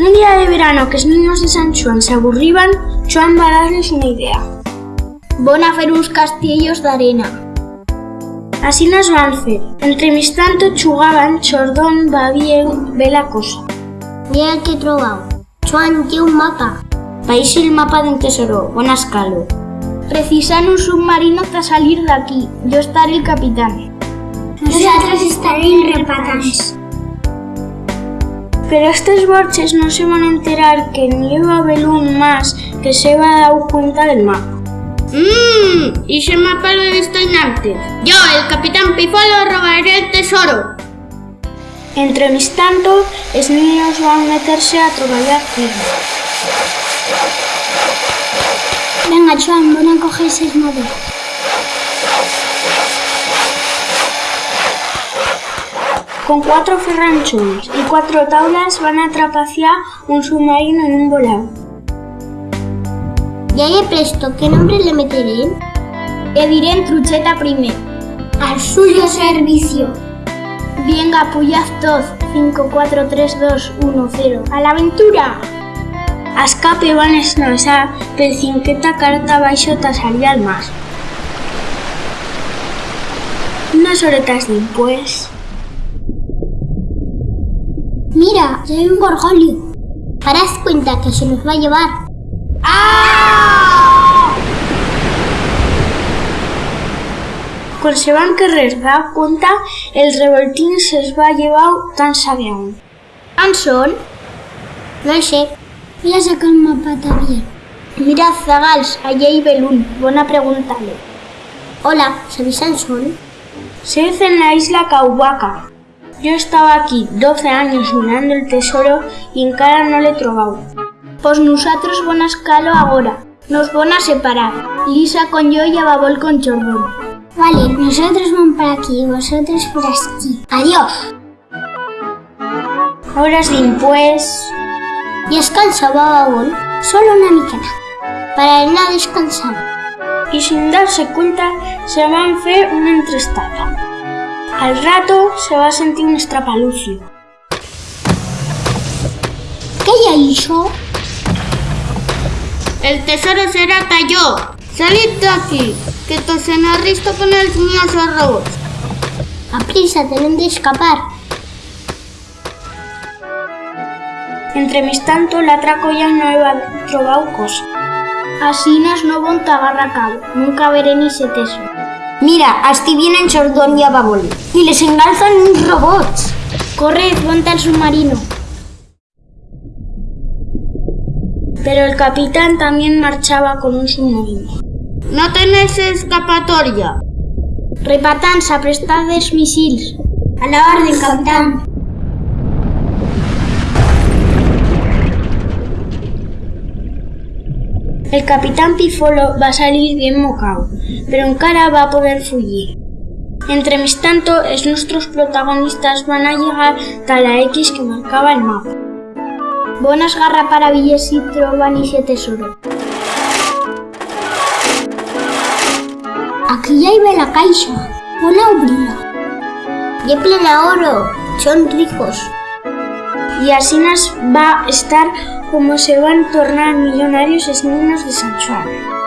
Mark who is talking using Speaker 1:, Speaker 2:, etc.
Speaker 1: Un día de verano que los niños de San Juan se aburriban, Joan va a darles una idea.
Speaker 2: Van a fer uns castillos d'arena.
Speaker 1: Así nos van a hacer. Entre mis tanto chugaban, Chordón va bien, ve la cosa.
Speaker 2: Mira el que he trobado. Joan, té un mapa.
Speaker 1: País el mapa d'un tesoro, bon escalo.
Speaker 2: Precisan un submarino para salir de aquí. Yo estaré el capitán.
Speaker 3: Nosaltres estarem repatants.
Speaker 1: Pero estos borches no se van a enterar que ni Eva Belún más que se va a dar cuenta del mapa.
Speaker 4: Mmm, y ese mapa lo he visto en antes. Yo, el capitán Pifolo, robaré el tesoro.
Speaker 1: Entre mis tanto, los niños van a meterse a trabajar firme.
Speaker 3: Venga, Joan, van a coger ses maderas.
Speaker 1: Con cuatro ferranchones y cuatro tablas van a trapaciar un submarino en un volado.
Speaker 2: Ya he presto, ¿qué nombre le meteré? Le diré en trucheta primer.
Speaker 3: Al suyo servicio.
Speaker 2: Venga, puyaz todos. 5, 4, 3, 2, 1, 0. ¡A la aventura!
Speaker 1: A escape van a esnassar per cinqueta carta baixo tasaria al mar. Unas horetas después,
Speaker 3: Mira, ya hay un gorgolio.
Speaker 2: Harás cuenta que se nos va a llevar.
Speaker 1: quan se van querer dar cuenta, el revoltín se les va llevar tan sabiaun.
Speaker 2: ¿On son? No ho sé.
Speaker 3: Voy a sacar el mapa también.
Speaker 2: Mira, Zagals, allí hay Belún. Buena pregúntale. Hola, ¿sabéis son?
Speaker 1: Se dice en la isla Caubaca. Yo estaba aquí 12 años mirando el tesoro y en cara no le he trobado.
Speaker 2: Pues nosotros van a escalo ahora. Nos van a separar. Lisa con yo y Ababol con Chordón.
Speaker 3: Vale, nosotros vamos para aquí y vosotros por aquí. Adiós.
Speaker 1: Horas después,
Speaker 2: I es cansava Babol?
Speaker 3: Solo una miqueta.
Speaker 2: Para anar a descansar.
Speaker 1: y sin darse cuenta se van a hacer una entrestada. Al rato se va a sentir un estrapalucio.
Speaker 3: Què hi ha això?
Speaker 4: El tesoro será talló. Salid de aquí, que tosena risto con els míos arroz.
Speaker 2: A prisa, tenem d'escapar.
Speaker 1: Entre mis tanto, la traco ya no he trobado cosa.
Speaker 2: Así nos no bon t'agarra cabo. Nunca veré ni ese tesoro.
Speaker 5: Mira, así vienen Chordón y Ababol. Y les engalzan robots.
Speaker 2: Corred, ponte al submarino.
Speaker 1: Pero el capitán también marchaba con un submarino.
Speaker 4: No tenéis escapatoria.
Speaker 2: Repatants, aprestades missils.
Speaker 3: A la orden, capitán.
Speaker 1: El capitán Pifolo va a salir bien mocao, pero encara va a poder fugir. Entre mis tanto, es nuestros protagonistas van a llegar a la X que marcaba el mapa.
Speaker 2: Bon esgarrapar a Villes si troben ese tesoro.
Speaker 3: Aquí ja hi ve la caixa. On a obrir-la?
Speaker 2: Y plena oro. Son ricos.
Speaker 1: Y así nos va a estar como se van a tornar millonarios los niños de San Juan.